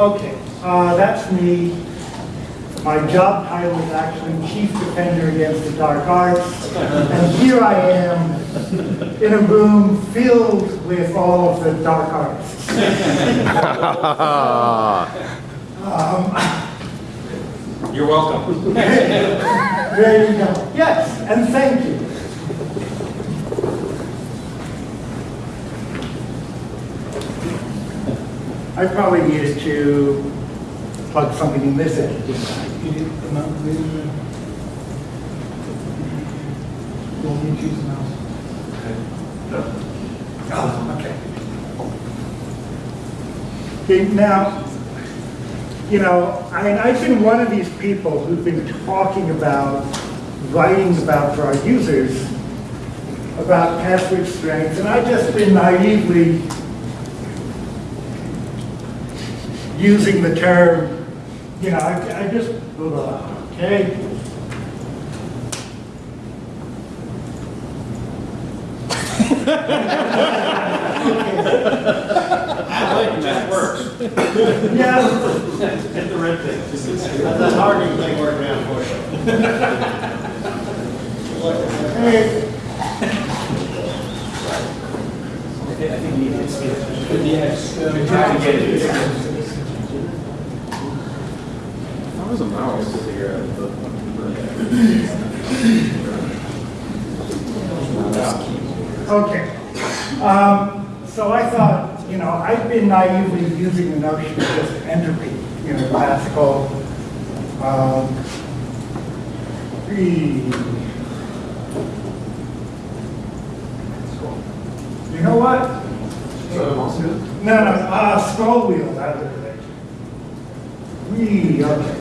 Okay, uh, that's me. My job title is actually Chief Defender Against the Dark Arts. And here I am in a room filled with all of the dark arts. You're welcome. There you go. Yes, and thank you. I probably needed to plug something in this end. You did- am I really- You want me to choose the mouse? Oh, okay. Okay, now, you know, I, I've been one of these people who've been talking about, writing about for our users, about password strengths, and I've just been naively using the term, you know, I, I just, okay. That works. Yeah, Hit the red thing. That's hard to make work now for you. hey, I think you need to see it. Yes. Try to get it. How was a mouse to figure out the? Okay. Um, So I thought, you know, I've been naively using the notion of just entropy, you know, classical. um, You know what? No, no, uh, scroll wheel, okay.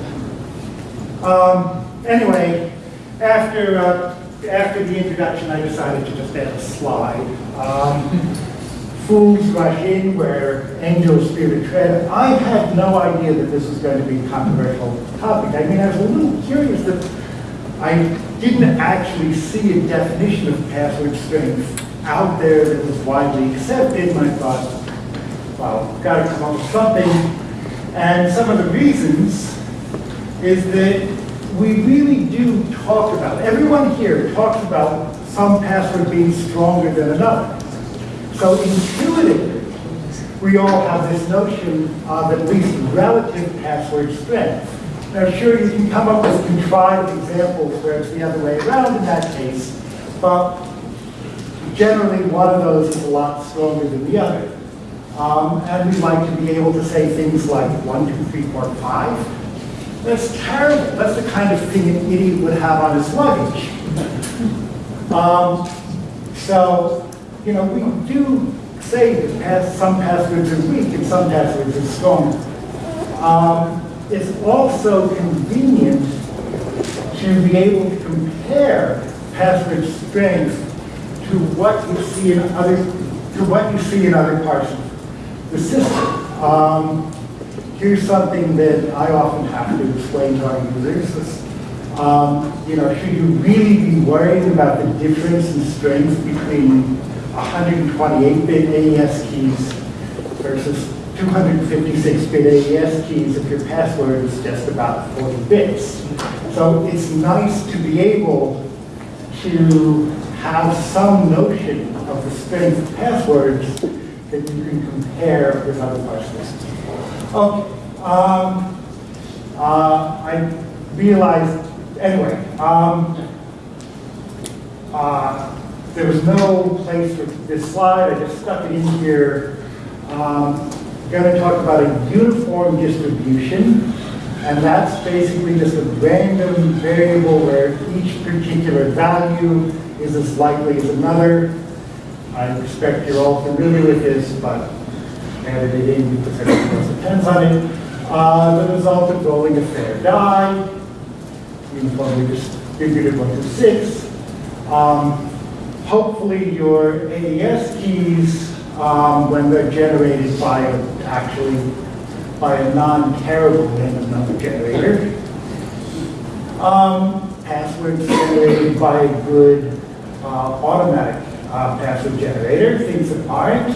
Um, anyway, after, uh, after the introduction, I decided to just add a slide. Um, Fools rush in where angels fear to tread. I had no idea that this was going to be a controversial topic. I mean, I was a little curious that I didn't actually see a definition of password strength out there that was widely accepted, and I thought, well, got to come up with something. And some of the reasons is that we really do talk about, everyone here talks about some password being stronger than another. So intuitively, we all have this notion of at least relative password strength. Now, sure, you can come up with contrived examples where it's the other way around in that case, but generally one of those is a lot stronger than the other. Um, and we like to be able to say things like one, two, three, four, five. That's terrible. That's the kind of thing an idiot would have on his luggage. Um, so, you know, we do say that some passwords are weak and some passwords are strong. Um, it's also convenient to be able to compare password strength to what you see in other to what you see in other parts of the system. Um, here's something that I often have to explain to our users. Um, you know, should you really be worried about the difference in strength between 128-bit AES keys versus 256-bit AES keys if your password is just about 40 bits? So it's nice to be able to have some notion of the strength of passwords that you can compare with other parts of the system. Okay, um, uh, I realized, anyway, um, uh, there was no place for this slide, I just stuck it in here. Um, going to talk about a uniform distribution, and that's basically just a random variable where each particular value is as likely as another. I expect you're all familiar with this, but added it in because everything else depends on it. Uh, the result of rolling a fair die, uniformly distributed one to six. Um, hopefully your AES keys, um, when they're generated by a, actually by a non-terrible random number generator, um, passwords generated by a good uh, automatic uh, password generator, things that aren't.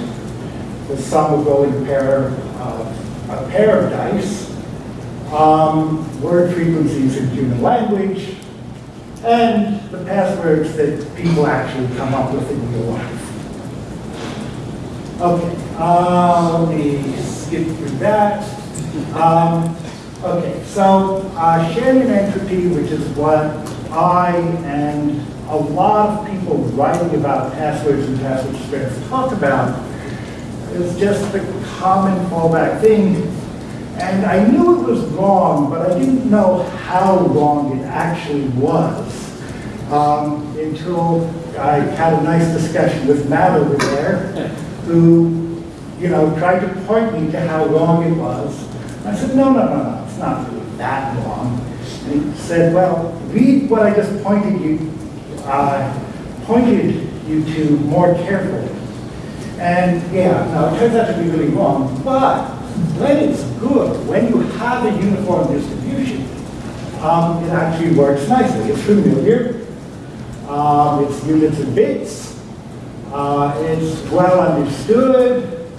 The sum of rolling pair of a pair of dice, um, word frequencies in human language, and the passwords that people actually come up with in real life. Okay, uh, let me skip through that. Um, okay, so uh, Shannon entropy, which is what I and a lot of people writing about passwords and password spreads talk about, is just the common fallback thing. And I knew it was wrong, but I didn't know how wrong it actually was um, until I had a nice discussion with Matt over there, who, you know, tried to point me to how wrong it was. I said, no, no, no, no, it's not really that wrong. And he said, well, read what I just pointed you, uh, pointed you to more carefully. And yeah, no, it turns out to be really wrong, but when it's good, when you have a uniform distribution, um, it actually works nicely. It's familiar, um, it's units and bits, uh, it's well understood,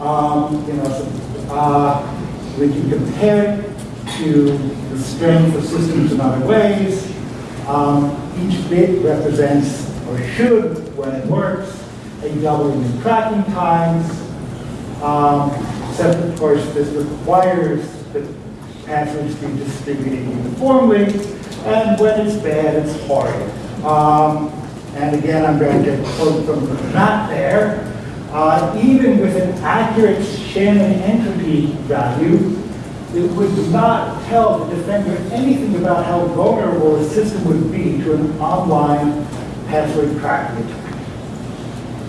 um, you know, so, uh, we can compare it to the strength of systems in other ways. Um, each bit represents, or should, when it works, a doubling in cracking times. Um, except, of course, this requires that passwords be distributed uniformly, and when it's bad, it's hard. Um, and again, I'm going to quote from Matt there. Uh, even with an accurate Shannon entropy value, it would not tell the defender anything about how vulnerable the system would be to an online password cracking attack.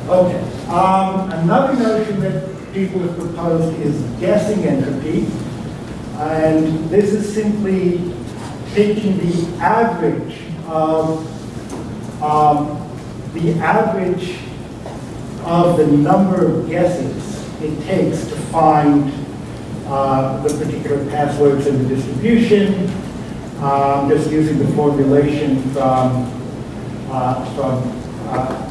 Okay, um, another notion that people have proposed is guessing entropy. And this is simply taking the average of, um, the average of the number of guesses it takes to find uh, the particular passwords in the distribution, um, just using the formulation from, uh, from uh,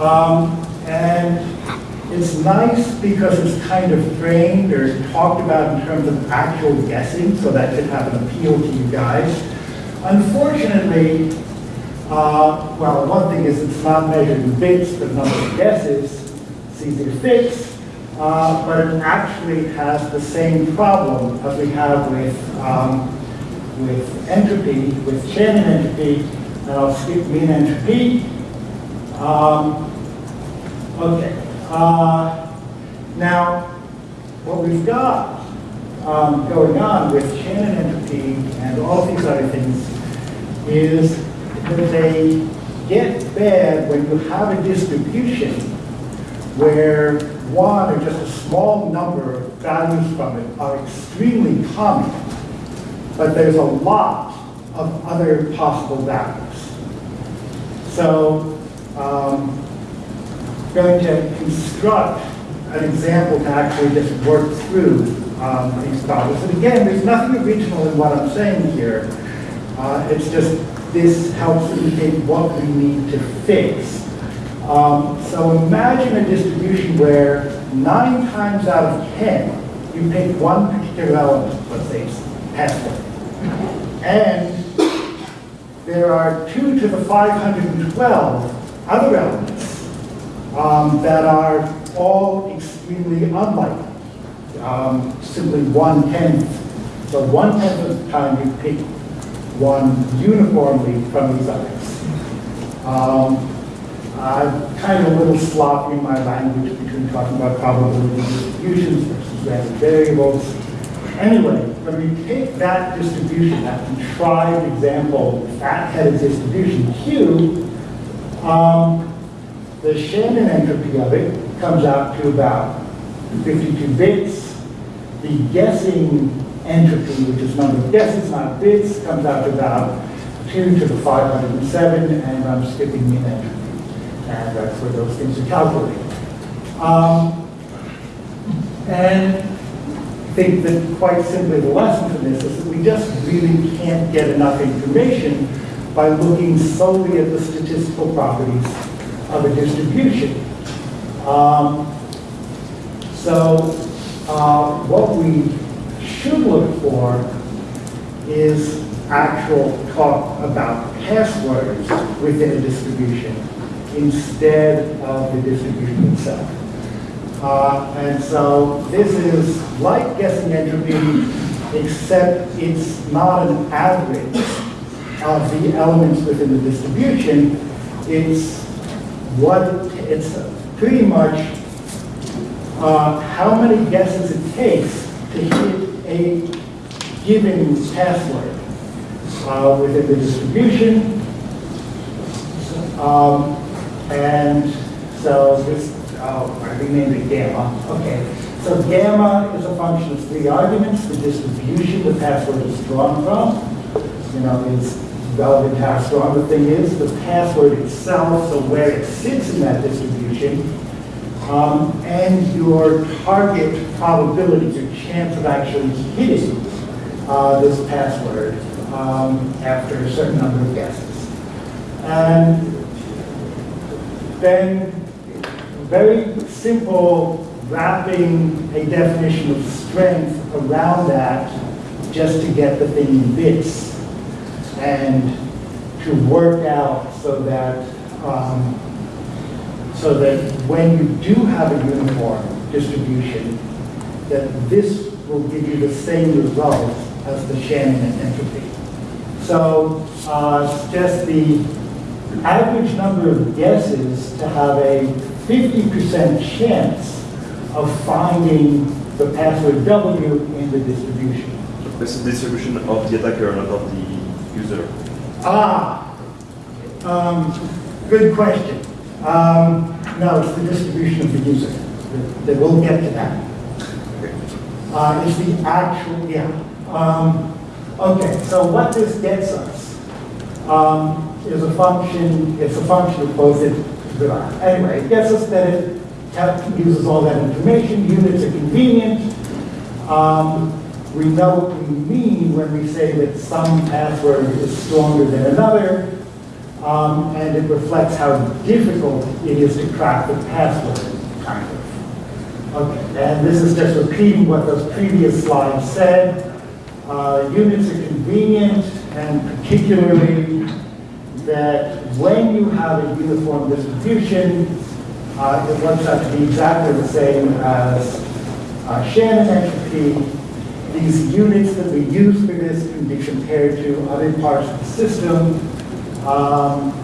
Um, and it's nice because it's kind of framed or talked about in terms of actual guessing, so that could have an appeal to you guys. Unfortunately, uh, well, one thing is it's not measured in bits, the number of guesses, it's easy to fix, uh, but it actually has the same problem as we have with, um, with entropy, with Shannon entropy, and I'll skip min entropy. Um, Okay. Uh, now, what we've got um, going on with Shannon entropy and all these other things is that they get bad when you have a distribution where one or just a small number of values from it are extremely common, but there's a lot of other possible values. So, um, going to construct an example to actually just work through um, these problems. And again, there's nothing original in what I'm saying here. Uh, it's just this helps indicate what we need to fix. Um, so imagine a distribution where nine times out of 10, you pick one particular element, let's say password. And there are two to the 512 other elements um, that are all extremely unlikely. Um, simply one tenth. So one tenth of the time you pick one uniformly from these others. Um, I'm kind of a little sloppy in my language between talking about probability distributions versus random variables. Anyway, when we take that distribution, that contrived example, fat-headed distribution Q, um, the Shannon entropy of it comes out to about 52 bits. The guessing entropy, which is number of guesses, not bits, comes out to about 2 to the 507, and I'm skipping min entropy. And that's where those things are calculated. Um, and I think that quite simply the lesson from this is that we just really can't get enough information by looking solely at the statistical properties of a distribution. Um, So uh, what we should look for is actual talk about passwords within a distribution instead of the distribution itself. Uh, And so this is like guessing entropy, except it's not an average of the elements within the distribution. It's what, it's pretty much uh, how many guesses it takes to hit a given password uh, within the distribution. Um, And so this, oh, I renamed it gamma, okay. So gamma is a function of three arguments, the distribution the password is drawn from, you know, is relevant to how the thing is, the password itself, so where it sits in that distribution, um, and your target probability, your chance of actually hitting uh, this password um, after a certain number of guesses. And then very simple wrapping a definition of strength around that just to get the thing in bits and to work out so that um, so that when you do have a uniform distribution, that this will give you the same result as the Shannon entropy. So uh, just the average number of guesses to have a 50% chance of finding the password W in the distribution. This is distribution of the attacker, not of the user. Ah, um, good question. Um, no, it's the distribution of the user. That we'll get to that. Uh, it's the actual, yeah. Um, okay, so what this gets us um, is a function, it's a function of both it, anyway, it gets us that it uses all that information, units are convenient. Um, we know what we mean when we say that some password is stronger than another, um, and it reflects how difficult it is to crack the password, kind of. Okay, and this is just repeating what those previous slides said. Uh, units are convenient, and particularly that when you have a uniform distribution, uh, it works out to be exactly the same as uh, Shannon entropy. These units that we use for this can be compared to other parts of the system. Um,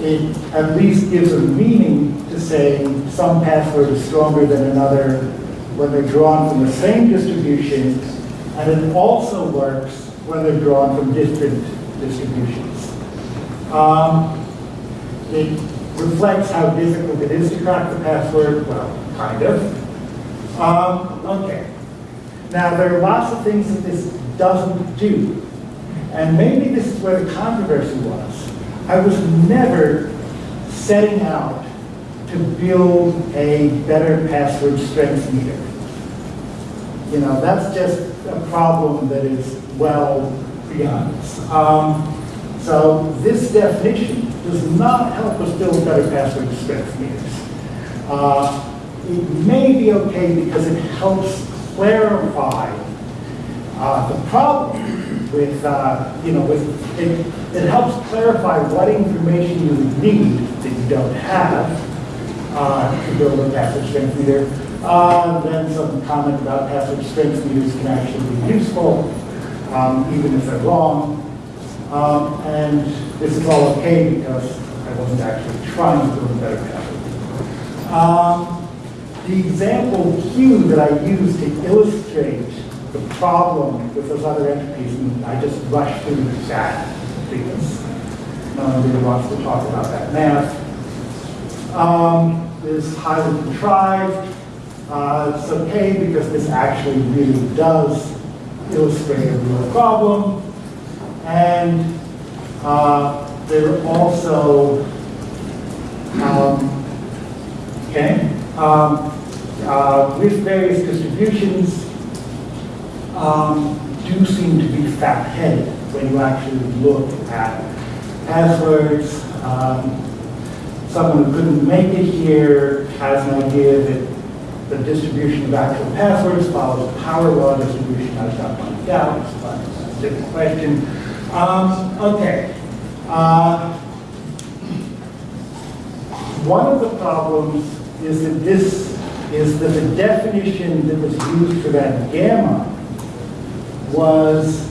it at least gives a meaning to saying some password is stronger than another when they're drawn from the same distribution, and it also works when they're drawn from different distributions. Um, it reflects how difficult it is to crack the password, well, kind of. Um, okay. Now, there are lots of things that this doesn't do. And maybe this is where the controversy was. I was never setting out to build a better password strength meter. You know, that's just a problem that is well beyond us. Um, so this definition does not help us build better password strength meters. Uh, it may be okay because it helps clarify uh, the problem with, uh, you know, with, it, it helps clarify what information you need that you don't have uh, to build a password strength meter. Uh, then some comment about password strength meters can actually be useful, um, even if they're wrong. Um, and this is all okay because I wasn't actually trying to build a better password. Um, the example Q that I used to illustrate the problem with those other entities, and I just rushed through the chat because no one really wants to talk about that math, um, is highly contrived. Uh, it's okay because this actually really does illustrate a real problem. And uh, there also, um, okay, um, uh, with various distributions, um, do seem to be fat-headed when you actually look at passwords. Um, someone who couldn't make it here has an idea that the distribution of actual passwords follows power law distribution. I've got my doubts, but that's a different question. Um, okay. Uh, one of the problems is that this, is that the definition that was used for that gamma was,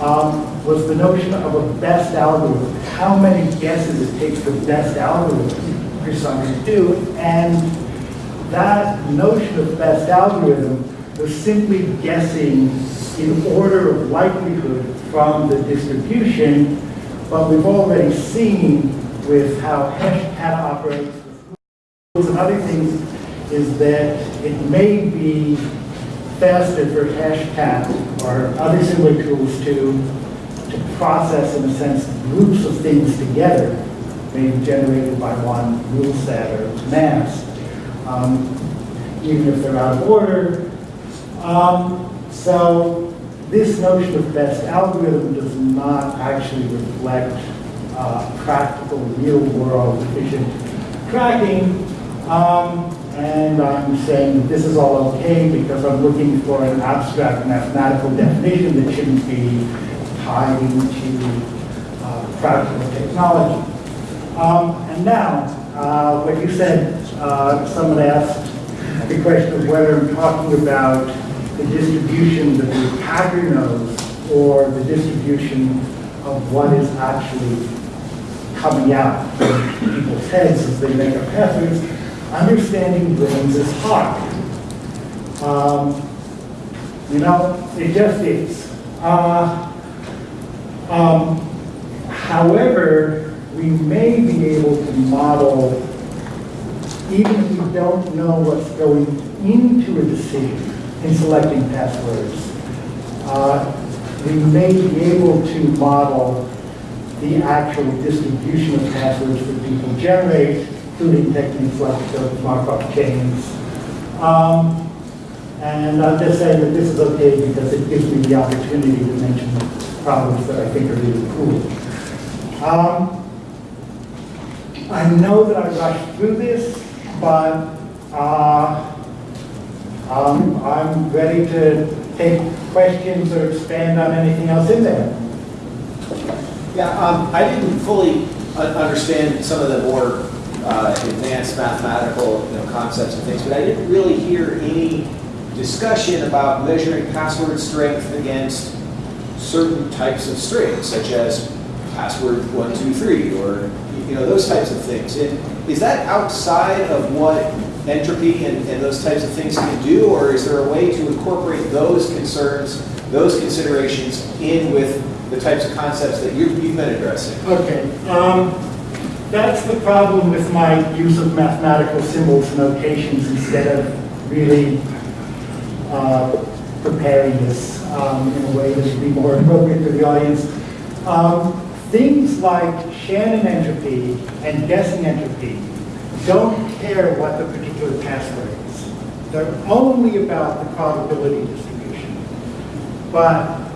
um, was the notion of a best algorithm. How many guesses it takes the best algorithm for something to do. And that notion of best algorithm was simply guessing in order of likelihood from the distribution, but we've already seen with how Hashcat operates with rules and other things is that it may be faster for Hashcat or other similar tools to, to process, in a sense, groups of things together, maybe generated by one rule set or mass, um, even if they're out of order. Um, so this notion of best algorithm does not actually reflect uh, practical, real-world efficient cracking. Um, and I'm saying that this is all okay because I'm looking for an abstract mathematical definition that shouldn't be tied into uh, practical technology. Um, and now, uh, what you said, uh, someone asked the question of whether I'm talking about the distribution that the attacker knows or the distribution of what is actually coming out of people's heads as they make up passwords. Understanding brains is hard. Um, you know, it just is. Uh, um, however, we may be able to model, even if we don't know what's going into a decision in selecting passwords, uh, we may be able to model the actual distribution of passwords that people generate, including techniques like the Markov chains. Um, and I'll just say that this is okay because it gives me the opportunity to mention problems that I think are really cool. Um, I know that I rushed through this, but uh, um, I'm ready to take questions or expand on anything else in there. Yeah, um, I didn't fully un- understand some of the more uh, advanced mathematical, you know, concepts and things, but I didn't really hear any discussion about measuring password strength against certain types of strings, such as password one, two, three, or, you know, those types of things. And is that outside of what entropy and, and those types of things can do, or is there a way to incorporate those concerns, those considerations in with the types of concepts that you've, you've been addressing? Okay, um, that's the problem with my use of mathematical symbols and notations instead of really uh, preparing this um, in a way that would be more appropriate to the audience. Um, things like Shannon entropy and guessing entropy don't care what the particular password is. They're only about the probability distribution. But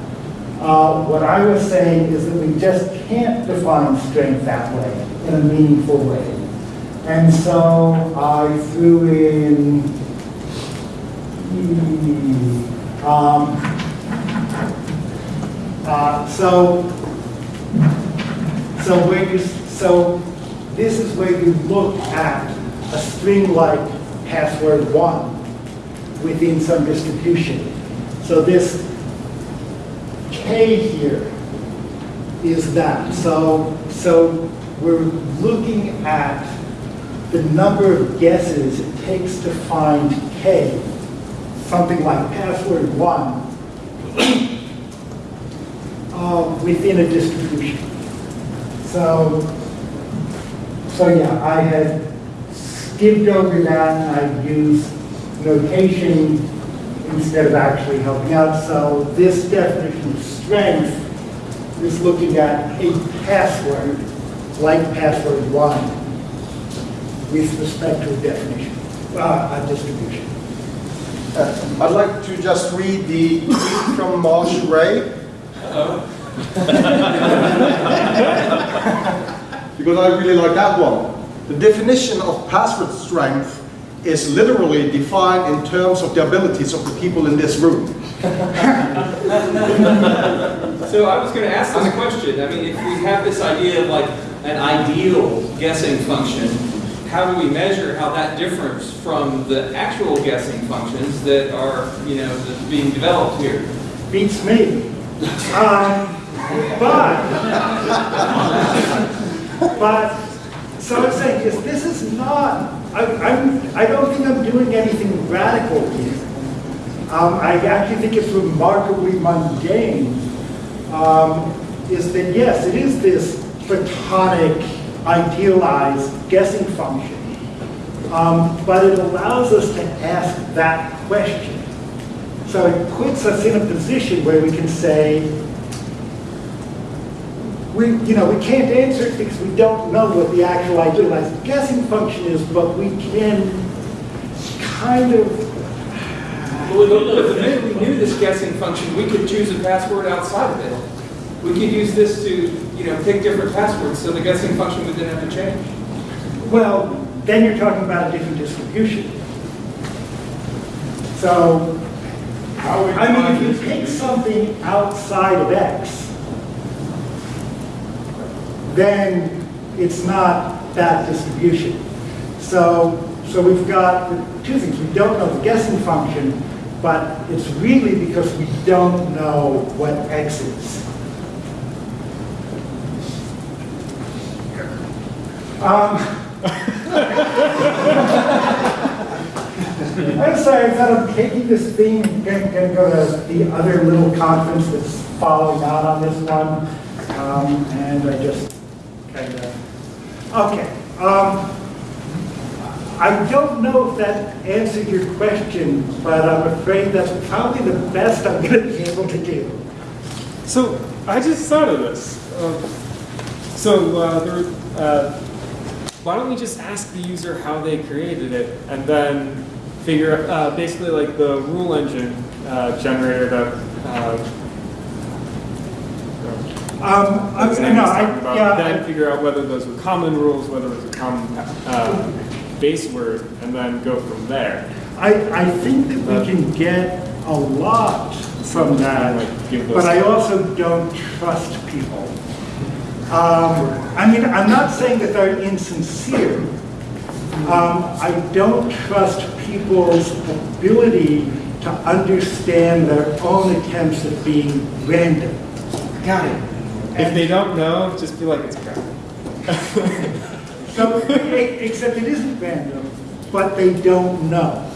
uh, what I was saying is that we just can't define strength that way, in a meaningful way. And so I threw in, um, uh, so, so where you, so this is where you look at a string like password one within some distribution. So this K here is that. So, so we're looking at the number of guesses it takes to find K, something like password one, uh, within a distribution. So, so yeah, I had skipped over that, I used notation instead of actually helping out. So this definition of strength is looking at a password, like password one, with respect to a definition, uh, a distribution. Uh, I'd like to just read the tweet from Marsh Ray. because I really like that one. The definition of password strength is literally defined in terms of the abilities of the people in this room. So I was gonna ask this question, I mean, if we have this idea of like an ideal guessing function, how do we measure how that differs from the actual guessing functions that are, you know, that's being developed here? beats me. Um, But, but, so I'm saying is, this is not, I, I'm, I don't think I'm doing anything radical here. Um, I actually think it's remarkably mundane, um, is that yes, it is this platonic, idealized guessing function. Um, but it allows us to ask that question. So it puts us in a position where we can say, we, you know, we can't answer it because we don't know what the actual idealized guessing function is, but we can kind of, Well, if the minute we knew this guessing function, we could choose a password outside of it. We could use this to, you know, pick different passwords, so the guessing function would then have to change. well, then you're talking about a different distribution. So, I mean, if you pick something outside of X, then it's not that distribution. So, so we've got two things. We don't know the guessing function, but it's really because we don't know what X is. Um, I'm sorry, I thought I'm taking this thing, and gonna, gonna go to the other little conference that's following out on this one. Um, and I just of, okay. Um, I don't know if that answered your question, but I'm afraid that's probably the best I'm gonna be able to do. So I just thought of this. Um, so uh, there, uh, why don't we just ask the user how they created it, and then figure uh, basically like the rule engine uh, generator that. Um, I'm, no, I, yeah, then I- figure out whether those were common rules, whether it was a common uh, base word, and then go from there. I, I think that we can get a lot from that, Like, give but I also don't trust people. Um, I mean, I'm not saying that they're insincere. Um, I don't trust people's ability to understand their own attempts at being random. Got it. If they don't know, just be like it's crap. So, except it isn't random, but they don't know.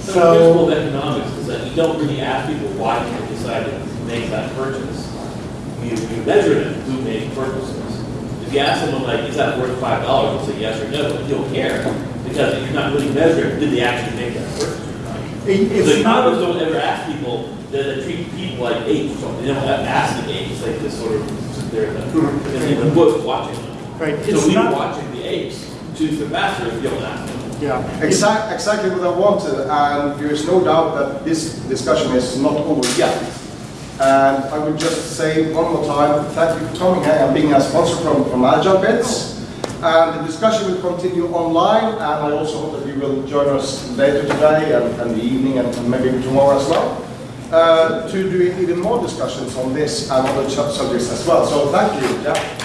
So the principle of economics is that you don't really ask people why they decided to make that purchase. You, you measure them who made purchases. If you ask someone like, is that worth five dollars, they'll say yes or no, but you don't care, because if you're not really measuring, did they actually make that purchase or not? It- So it's not, economists don't ever ask people, that they treat people like apes or something, they don't ask the apes, like this sort of, they're in the, in the bush watching them. right, So it's we not, watching the apes choose the master if you don't ask them. yeah. Exact, exactly what I wanted, and there is no doubt that this discussion is not over yet. And I would just say one more time, thank you for coming here and being a sponsor from, from AgileBits. And the discussion will continue online, and I also hope that you will join us later today and, and the evening and, maybe tomorrow as well, uh, to do even more discussions on this and other subjects as well. So thank you, yeah.